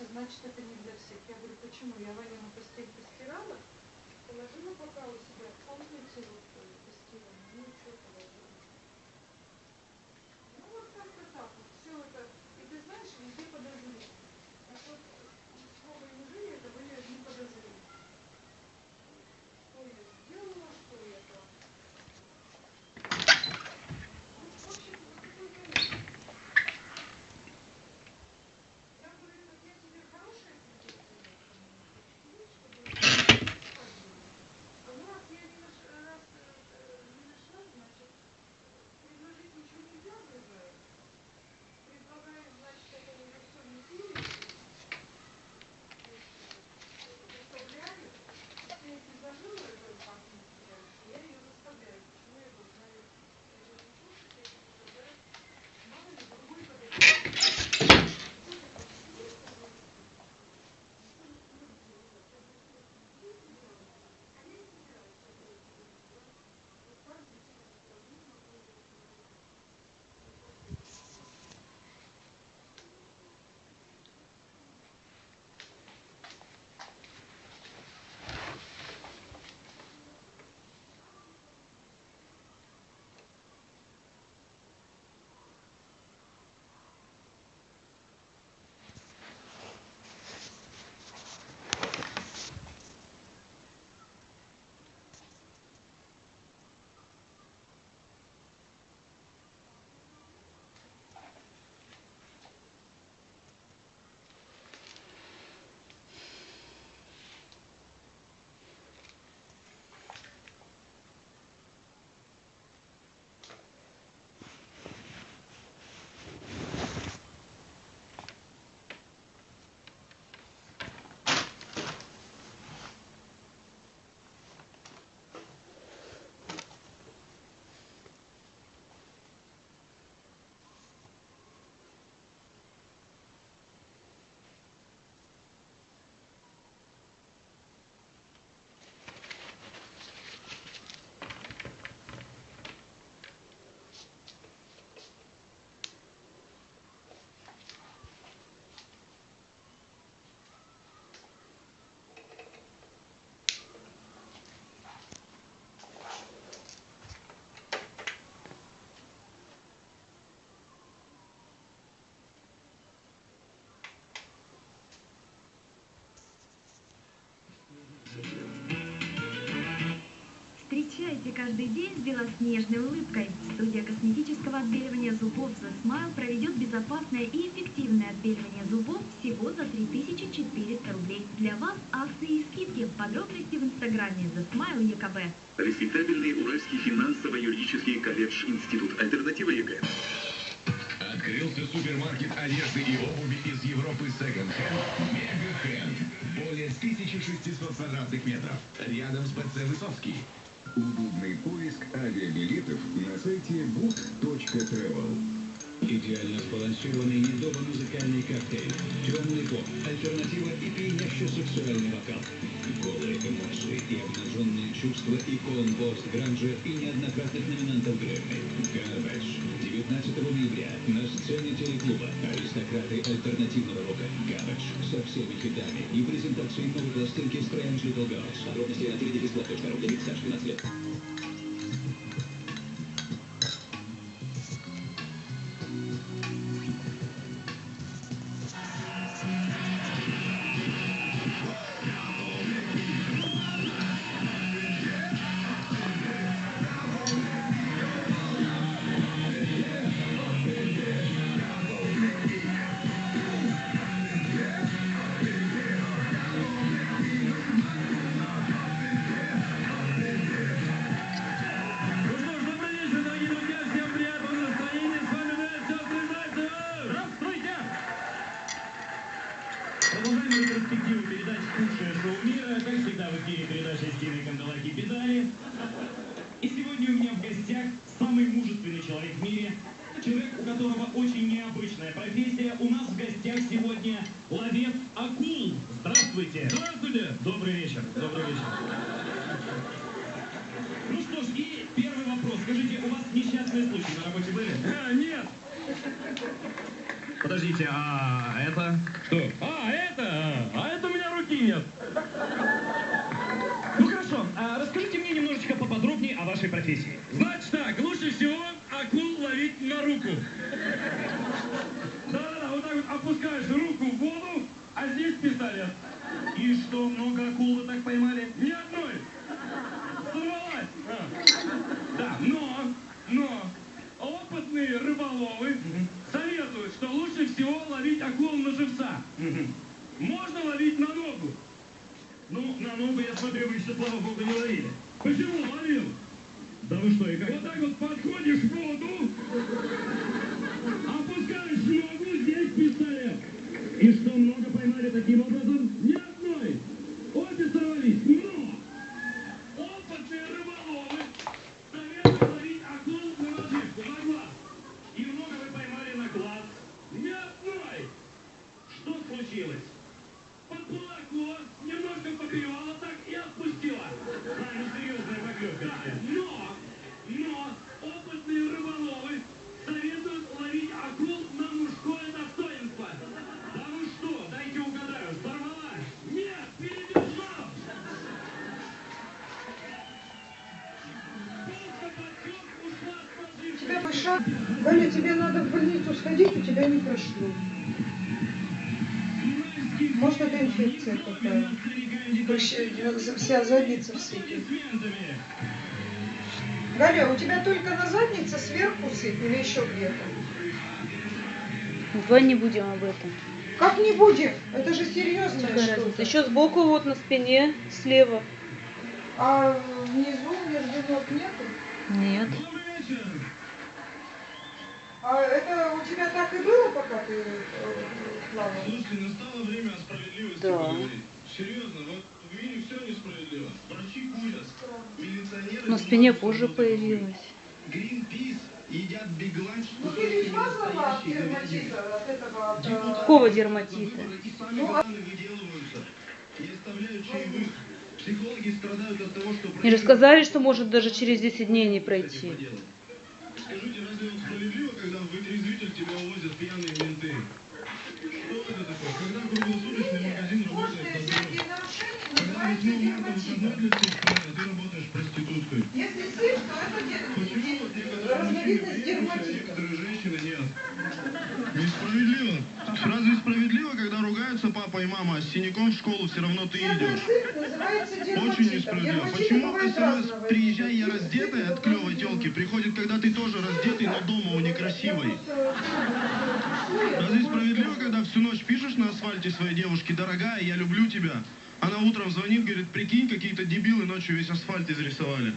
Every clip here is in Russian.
носите, значит это не для всех. Я говорю, почему? Я Ванину постель постирала, положила пока у себя, помните, вот э, постирала, ну и Встречайте каждый день с белоснежной улыбкой. Студия косметического отбеливания зубов The Smile проведет безопасное и эффективное отбеливание зубов всего за 3400 рублей. Для вас акции и скидки. Подробности в инстаграме The Smile ЕКБ. Респектабельный Уральский финансово-юридический колледж Институт Альтернатива ЕГЭ. Открылся супермаркет одежды и обуви из Европы Second Hand. Мега. Более 1600 квадратных метров. Рядом с ПЦ Высоцкий. Удобный поиск авиабилетов на сайте book.travel. Идеально сбалансированный недово-музыкальный коктейль. Темный поп, альтернатива и пьянящий сексуальный вокал. Голые эмоции и обнаженные чувства икон пост-гранжа и неоднократных номинантов Грэмми. Garbage. 19 ноября на сцене телеклуба аристократы альтернативного рока Garbage со всеми хитами и презентацией новой пластинки Strange Little Girls. Подробности на теледивисплат.ру для лиц старше 12 лет. и необычная профессия. У нас в гостях сегодня ловец акул. Здравствуйте. Здравствуйте. Добрый вечер. Добрый вечер. Ну что ж, и первый вопрос. Скажите, у вас несчастные случаи на работе были? А, нет. Подождите, а это? Что? А, это? А, а это у меня руки нет. Ну хорошо, а расскажите мне немножечко поподробнее о вашей профессии. Знаете, так, лучше всего акул ловить на руку. Да-да-да, вот так вот опускаешь руку в воду, а здесь пистолет. И что, много акул вы так поймали? Ни одной. Сорвалась. А. Да, но, но, опытные рыболовы советуют, что лучше всего ловить акул на живца. Можно ловить на ногу. Ну, на ногу, я смотрю, вы еще, слава богу, не ловили. Почему ловил? Да вы что, и как? Вот так вот подходишь в воду, опускаешь ногу, здесь пистолет. И что, Галя, тебе надо в больницу сходить, у тебя не прошло. Может, это инфекция какая? Прыщи- Вся задница в сыпи. Галя, у тебя только на заднице сверху сыпь или еще где-то? Давай не будем об этом. Как не будем? Это же что-то. Еще сбоку вот на спине, слева. А внизу между ног нету? Нет. А это у тебя так и было, пока ты э, плавал? Слушайте, настало время о справедливости Да. поговорить. Серьезно, вот в мире все несправедливо. Врачи курят, милиционеры... На спине позже появилась. Гринпис едят бигланч, Ну ты ведь мазала от дерматита, от этого... от, э, Какого дерматита? И сами Ну, а- бананы выделываются. Не оставляют чаевых. Психологи страдают от того, что... Мне рассказали, что может даже через 10 дней не пройти. Скажите, разве он справедливо, тебя увозят пьяные менты? Что это такое? Когда круглосуточный магазин работает на Когда называются 8 марта выходной для всей страны, а ты работаешь проституткой. Если сыпь, то это Почему вот де- некоторые мужчины а некоторые женщины нет? Разве справедливо, когда ругаются папа и мама, с синяком в школу все равно ты идешь? Очень несправедливо. Почему СМС разного «Приезжай, я раздетая» от клевой телки приходит, когда ты тоже раздетый, но дома у некрасивой? Разве справедливо, когда всю ночь пишешь на асфальте своей девушке «Дорогая, я люблю тебя», она утром звонит, говорит, прикинь, какие-то дебилы ночью весь асфальт изрисовали.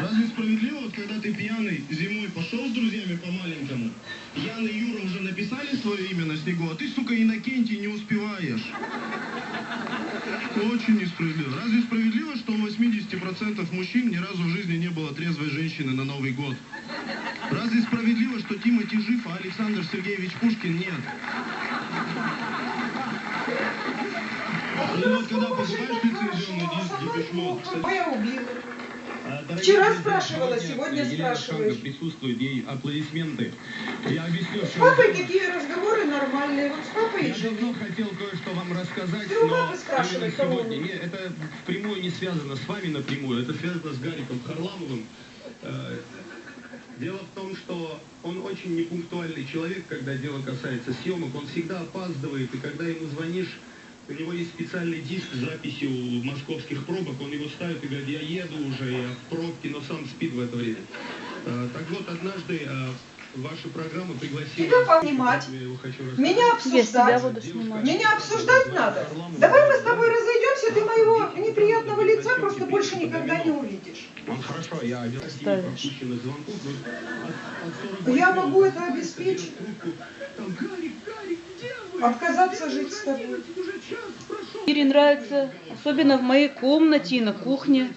Разве справедливо, вот когда ты пьяный зимой пошел с друзьями по маленькому, Ян и Юра уже написали свое имя на снегу, а ты, сука, Иннокентий не успеваешь. Очень несправедливо. Разве справедливо, что у 80% мужчин ни разу в жизни не было трезвой женщины на Новый год? Разве справедливо, что Тимати жив, а Александр Сергеевич Пушкин нет? Ну вот когда покупаешь лицензионный диск Мод, кстати, Вчера спрашивала, сегодня спрашиваю. Шанга присутствует, ей аплодисменты. Я объясню, С что... папой такие разговоры нормальные. Вот с папой Я давно хотел кое-что вам рассказать, Ты у но папы спрашивай, кого сегодня. Не, это впрямую не связано с вами напрямую, это связано с Гариком Харламовым. Э, Дело в том, что он очень непунктуальный человек, когда дело касается съемок. Он всегда опаздывает, и когда ему звонишь, у него есть специальный диск с записью московских пробок, он его ставит и говорит, я еду уже, я в пробке, но сам спит в это время. Э, Так вот, однажды э, ваша программа пригласила... Тебя понимать. Меня обсуждать. Меня обсуждать надо. Давай мы с тобой разойдемся, ты моего неприятного лица просто больше никогда не увидишь. Хорошо, я один из Ставишь. пропущенных звонков, но от- от 40 Я могу это обеспечить. Отказаться жить с тобой. Ире нравится, особенно в моей комнате и на кухне.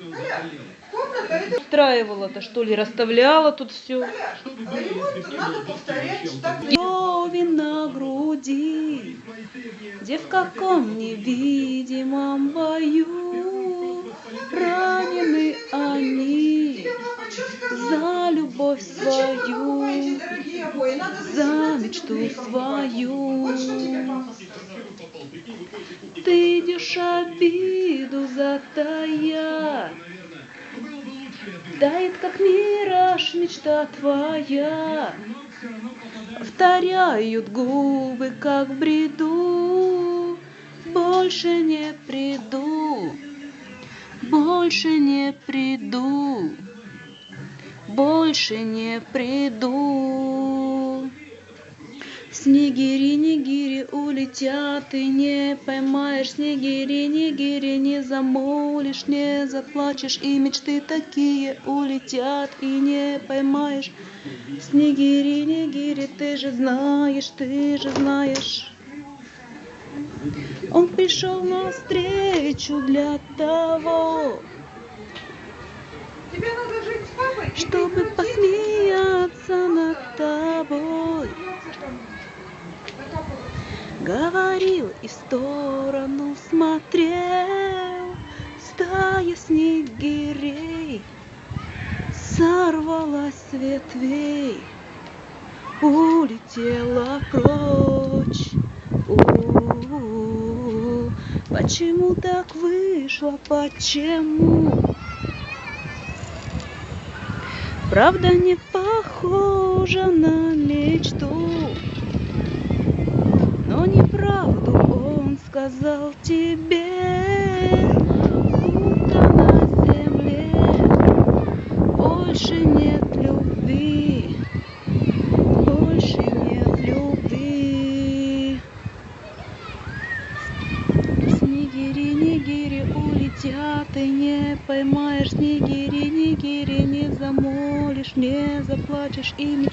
Устраивала-то, что ли, расставляла тут все. Крови на груди, где в каком невидимом бою ранены они за любовь свою. за за 17 мечту свою. Идешь обиду затая, Наверное, было бы лучше, я думаю. дай как мираж, мечта твоя. Повторяют губы, как бреду. Больше не приду, больше не приду, больше не приду. Снегири, нигири улетят, и не поймаешь снегири, нигири не замолишь, не заплачешь, и мечты такие улетят, и не поймаешь. Снегири, нигири, ты же знаешь, ты же знаешь. Он пришел навстречу для того, чтобы крутись, в сторону смотрел, стая снегирей сорвалась с ветвей, улетела прочь. У-у-у. Почему так вышло? Почему? Правда не похожа на мечту. Но неправду он сказал тебе, будто на земле больше нет любви, больше нет любви. Снегири, нигири улетят, и не поймаешь снегири, нигири не замолишь, не заплачешь, и мечты